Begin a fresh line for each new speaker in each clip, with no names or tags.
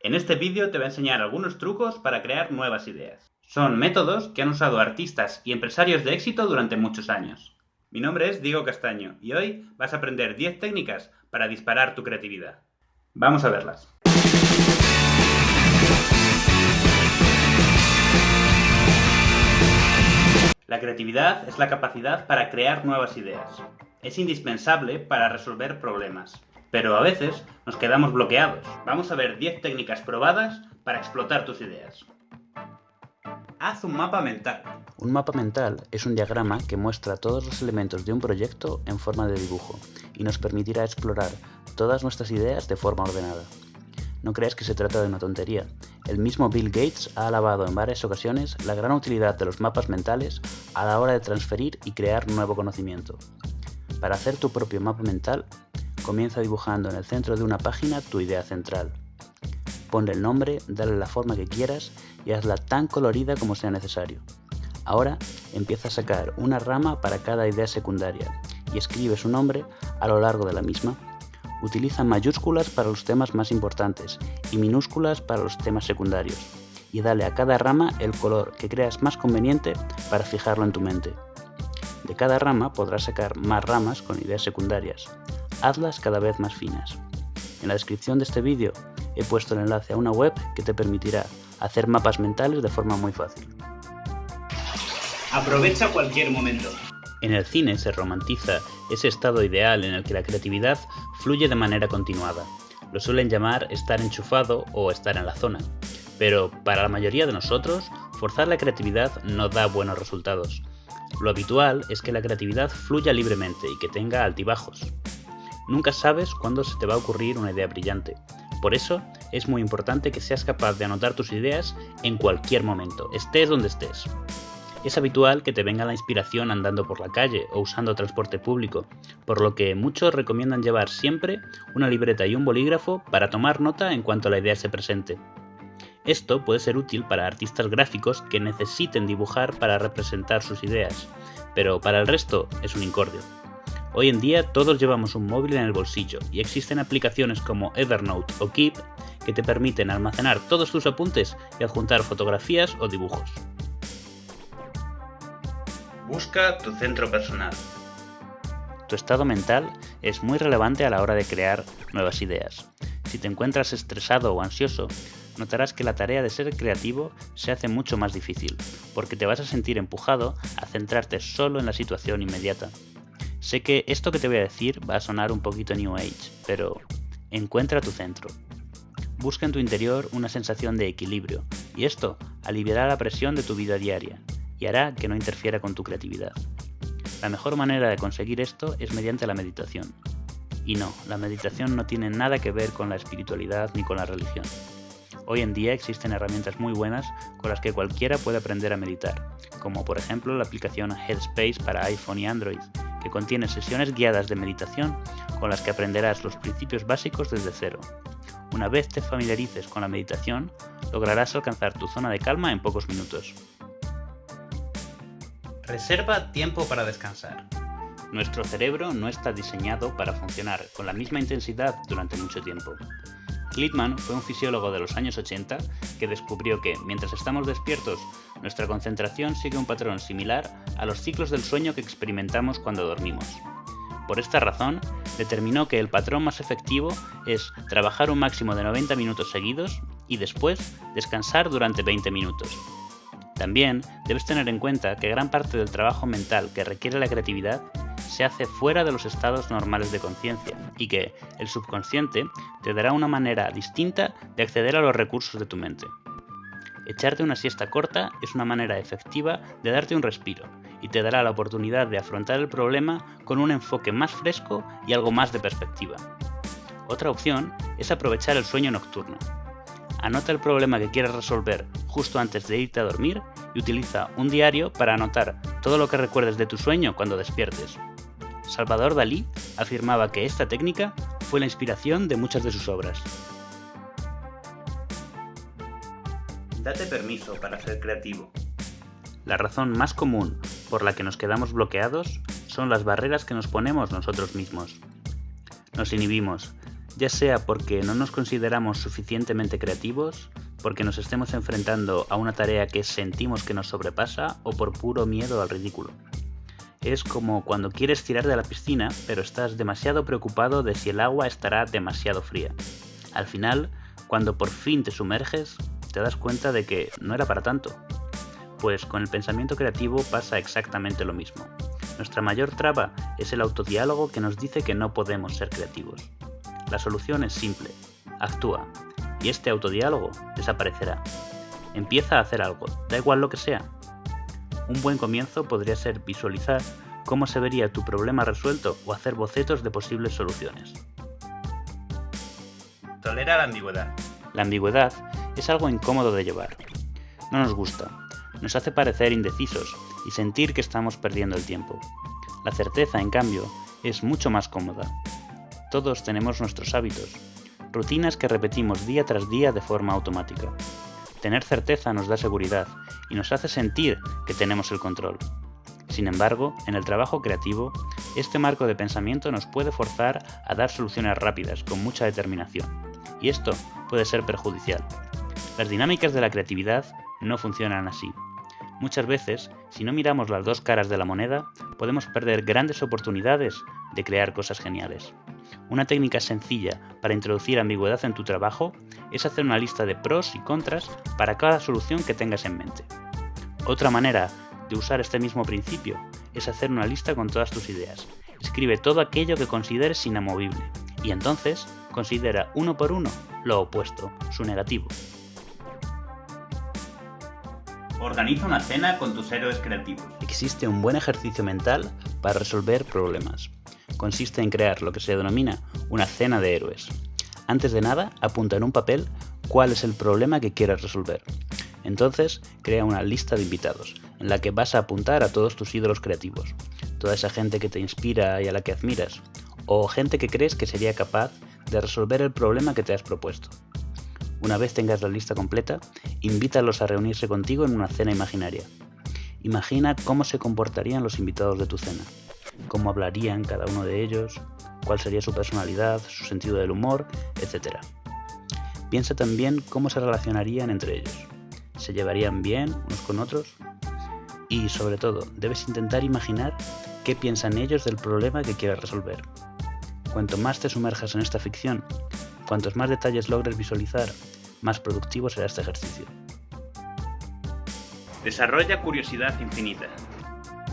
En este vídeo te voy a enseñar algunos trucos para crear nuevas ideas. Son métodos que han usado artistas y empresarios de éxito durante muchos años. Mi nombre es Diego Castaño y hoy vas a aprender 10 técnicas para disparar tu creatividad. Vamos a verlas. La creatividad es la capacidad para crear nuevas ideas. Es indispensable para resolver problemas, pero a veces nos quedamos bloqueados. Vamos a ver 10 técnicas probadas para explotar tus ideas. Haz un mapa mental.
Un mapa mental es un diagrama que muestra todos los elementos de un proyecto en forma de dibujo y nos permitirá explorar todas nuestras ideas de forma ordenada. No creas que se trata de una tontería. El mismo Bill Gates ha alabado en varias ocasiones la gran utilidad de los mapas mentales a la hora de transferir y crear nuevo conocimiento. Para hacer tu propio mapa mental, Comienza dibujando en el centro de una página tu idea central. Ponle el nombre, dale la forma que quieras y hazla tan colorida como sea necesario. Ahora empieza a sacar una rama para cada idea secundaria y escribe su nombre a lo largo de la misma. Utiliza mayúsculas para los temas más importantes y minúsculas para los temas secundarios y dale a cada rama el color que creas más conveniente para fijarlo en tu mente. De cada rama podrás sacar más ramas con ideas secundarias, hazlas cada vez más finas. En la descripción de este vídeo he puesto el enlace a una web que te permitirá hacer mapas mentales de forma muy fácil.
Aprovecha cualquier momento.
En el cine se romantiza ese estado ideal en el que la creatividad fluye de manera continuada. Lo suelen llamar estar enchufado o estar en la zona. Pero para la mayoría de nosotros, forzar la creatividad no da buenos resultados. Lo habitual es que la creatividad fluya libremente y que tenga altibajos. Nunca sabes cuándo se te va a ocurrir una idea brillante. Por eso es muy importante que seas capaz de anotar tus ideas en cualquier momento, estés donde estés. Es habitual que te venga la inspiración andando por la calle o usando transporte público, por lo que muchos recomiendan llevar siempre una libreta y un bolígrafo para tomar nota en cuanto la idea se presente. Esto puede ser útil para artistas gráficos que necesiten dibujar para representar sus ideas, pero para el resto es un incordio. Hoy en día todos llevamos un móvil en el bolsillo y existen aplicaciones como Evernote o Keep que te permiten almacenar todos tus apuntes y adjuntar fotografías o dibujos.
Busca tu centro personal.
Tu estado mental es muy relevante a la hora de crear nuevas ideas. Si te encuentras estresado o ansioso, notarás que la tarea de ser creativo se hace mucho más difícil, porque te vas a sentir empujado a centrarte solo en la situación inmediata. Sé que esto que te voy a decir va a sonar un poquito New Age, pero encuentra tu centro. Busca en tu interior una sensación de equilibrio, y esto aliviará la presión de tu vida diaria y hará que no interfiera con tu creatividad. La mejor manera de conseguir esto es mediante la meditación. Y no, la meditación no tiene nada que ver con la espiritualidad ni con la religión. Hoy en día existen herramientas muy buenas con las que cualquiera puede aprender a meditar, como por ejemplo la aplicación Headspace para iPhone y Android, que contiene sesiones guiadas de meditación con las que aprenderás los principios básicos desde cero. Una vez te familiarices con la meditación, lograrás alcanzar tu zona de calma en pocos minutos.
Reserva tiempo para descansar.
Nuestro cerebro no está diseñado para funcionar con la misma intensidad durante mucho tiempo. Littman fue un fisiólogo de los años 80 que descubrió que, mientras estamos despiertos, nuestra concentración sigue un patrón similar a los ciclos del sueño que experimentamos cuando dormimos. Por esta razón, determinó que el patrón más efectivo es trabajar un máximo de 90 minutos seguidos y después descansar durante 20 minutos. También debes tener en cuenta que gran parte del trabajo mental que requiere la creatividad se hace fuera de los estados normales de conciencia y que el subconsciente te dará una manera distinta de acceder a los recursos de tu mente. Echarte una siesta corta es una manera efectiva de darte un respiro y te dará la oportunidad de afrontar el problema con un enfoque más fresco y algo más de perspectiva. Otra opción es aprovechar el sueño nocturno. Anota el problema que quieres resolver justo antes de irte a dormir y utiliza un diario para anotar todo lo que recuerdes de tu sueño cuando despiertes. Salvador Dalí afirmaba que esta técnica fue la inspiración de muchas de sus obras.
Date permiso para ser creativo.
La razón más común por la que nos quedamos bloqueados son las barreras que nos ponemos nosotros mismos. Nos inhibimos, ya sea porque no nos consideramos suficientemente creativos, porque nos estemos enfrentando a una tarea que sentimos que nos sobrepasa o por puro miedo al ridículo. Es como cuando quieres tirar de la piscina, pero estás demasiado preocupado de si el agua estará demasiado fría. Al final, cuando por fin te sumerges, te das cuenta de que no era para tanto. Pues con el pensamiento creativo pasa exactamente lo mismo. Nuestra mayor traba es el autodiálogo que nos dice que no podemos ser creativos. La solución es simple. Actúa. Y este autodiálogo desaparecerá. Empieza a hacer algo, da igual lo que sea. Un buen comienzo podría ser visualizar cómo se vería tu problema resuelto o hacer bocetos de posibles soluciones.
Tolera la ambigüedad.
La ambigüedad es algo incómodo de llevar. No nos gusta, nos hace parecer indecisos y sentir que estamos perdiendo el tiempo. La certeza, en cambio, es mucho más cómoda. Todos tenemos nuestros hábitos, rutinas que repetimos día tras día de forma automática. Tener certeza nos da seguridad y nos hace sentir que tenemos el control. Sin embargo, en el trabajo creativo, este marco de pensamiento nos puede forzar a dar soluciones rápidas con mucha determinación, y esto puede ser perjudicial. Las dinámicas de la creatividad no funcionan así. Muchas veces, si no miramos las dos caras de la moneda, podemos perder grandes oportunidades de crear cosas geniales. Una técnica sencilla para introducir ambigüedad en tu trabajo es hacer una lista de pros y contras para cada solución que tengas en mente. Otra manera de usar este mismo principio es hacer una lista con todas tus ideas. Escribe todo aquello que consideres inamovible y entonces considera uno por uno lo opuesto, su negativo.
Organiza una cena con tus héroes creativos.
Existe un buen ejercicio mental para resolver problemas consiste en crear lo que se denomina una cena de héroes. Antes de nada, apunta en un papel cuál es el problema que quieres resolver. Entonces, crea una lista de invitados, en la que vas a apuntar a todos tus ídolos creativos, toda esa gente que te inspira y a la que admiras, o gente que crees que sería capaz de resolver el problema que te has propuesto. Una vez tengas la lista completa, invítalos a reunirse contigo en una cena imaginaria. Imagina cómo se comportarían los invitados de tu cena cómo hablarían cada uno de ellos, cuál sería su personalidad, su sentido del humor, etc. Piensa también cómo se relacionarían entre ellos. ¿Se llevarían bien unos con otros? Y sobre todo, debes intentar imaginar qué piensan ellos del problema que quieres resolver. Cuanto más te sumerjas en esta ficción, cuantos más detalles logres visualizar, más productivo será este ejercicio.
Desarrolla curiosidad infinita.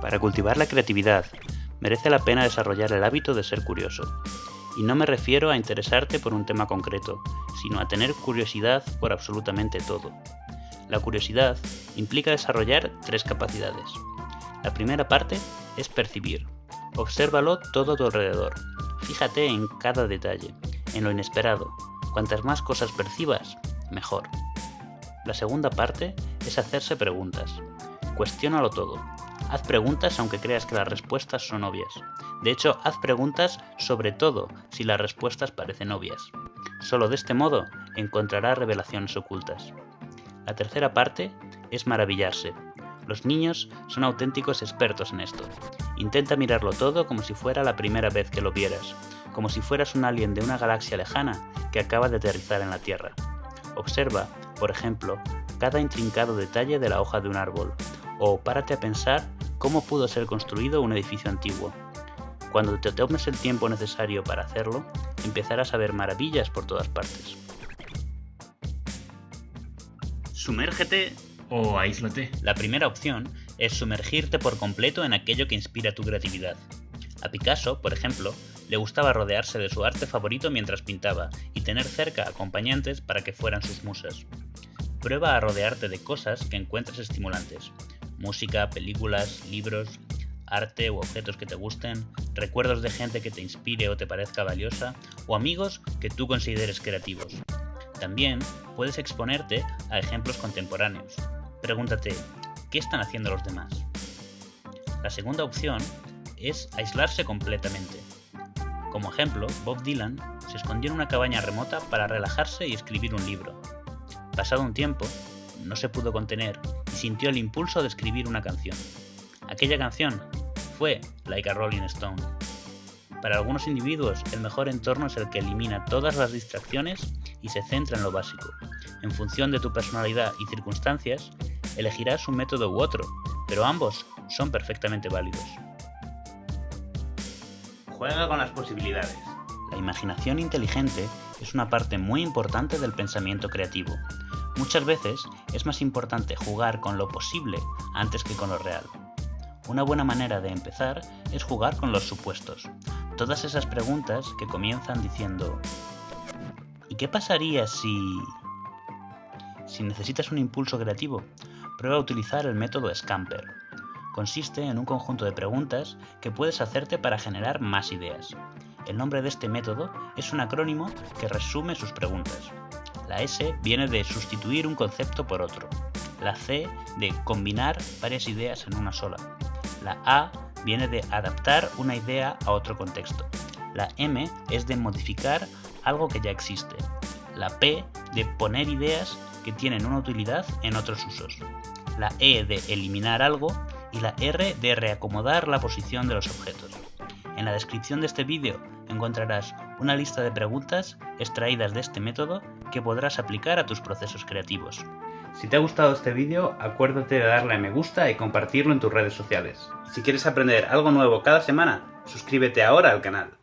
Para cultivar la creatividad, merece la pena desarrollar el hábito de ser curioso. Y no me refiero a interesarte por un tema concreto, sino a tener curiosidad por absolutamente todo. La curiosidad implica desarrollar tres capacidades. La primera parte es percibir. Obsérvalo todo a tu alrededor. Fíjate en cada detalle, en lo inesperado. Cuantas más cosas percibas, mejor. La segunda parte es hacerse preguntas. Cuestiónalo todo, Haz preguntas aunque creas que las respuestas son obvias. De hecho, haz preguntas sobre todo si las respuestas parecen obvias. Solo de este modo encontrarás revelaciones ocultas. La tercera parte es maravillarse. Los niños son auténticos expertos en esto. Intenta mirarlo todo como si fuera la primera vez que lo vieras, como si fueras un alien de una galaxia lejana que acaba de aterrizar en la Tierra. Observa, por ejemplo, cada intrincado detalle de la hoja de un árbol, o párate a pensar cómo pudo ser construido un edificio antiguo. Cuando te tomes el tiempo necesario para hacerlo, empezarás a ver maravillas por todas partes.
Sumérgete o aíslate.
La primera opción es sumergirte por completo en aquello que inspira tu creatividad. A Picasso, por ejemplo, le gustaba rodearse de su arte favorito mientras pintaba y tener cerca acompañantes para que fueran sus musas. Prueba a rodearte de cosas que encuentres estimulantes música, películas, libros, arte o objetos que te gusten, recuerdos de gente que te inspire o te parezca valiosa, o amigos que tú consideres creativos. También puedes exponerte a ejemplos contemporáneos. Pregúntate, ¿qué están haciendo los demás? La segunda opción es aislarse completamente. Como ejemplo, Bob Dylan se escondió en una cabaña remota para relajarse y escribir un libro. Pasado un tiempo, no se pudo contener y sintió el impulso de escribir una canción. Aquella canción fue Like a Rolling Stone. Para algunos individuos, el mejor entorno es el que elimina todas las distracciones y se centra en lo básico. En función de tu personalidad y circunstancias, elegirás un método u otro, pero ambos son perfectamente válidos.
Juega con las posibilidades.
La imaginación inteligente es una parte muy importante del pensamiento creativo. Muchas veces es más importante jugar con lo posible antes que con lo real. Una buena manera de empezar es jugar con los supuestos. Todas esas preguntas que comienzan diciendo ¿Y qué pasaría si... Si necesitas un impulso creativo, prueba a utilizar el método Scamper. Consiste en un conjunto de preguntas que puedes hacerte para generar más ideas. El nombre de este método es un acrónimo que resume sus preguntas. La S viene de sustituir un concepto por otro. La C de combinar varias ideas en una sola. La A viene de adaptar una idea a otro contexto. La M es de modificar algo que ya existe. La P de poner ideas que tienen una utilidad en otros usos. La E de eliminar algo y la R de reacomodar la posición de los objetos. En la descripción de este vídeo encontrarás una lista de preguntas extraídas de este método que podrás aplicar a tus procesos creativos.
Si te ha gustado este vídeo, acuérdate de darle a me gusta y compartirlo en tus redes sociales. Si quieres aprender algo nuevo cada semana, suscríbete ahora al canal.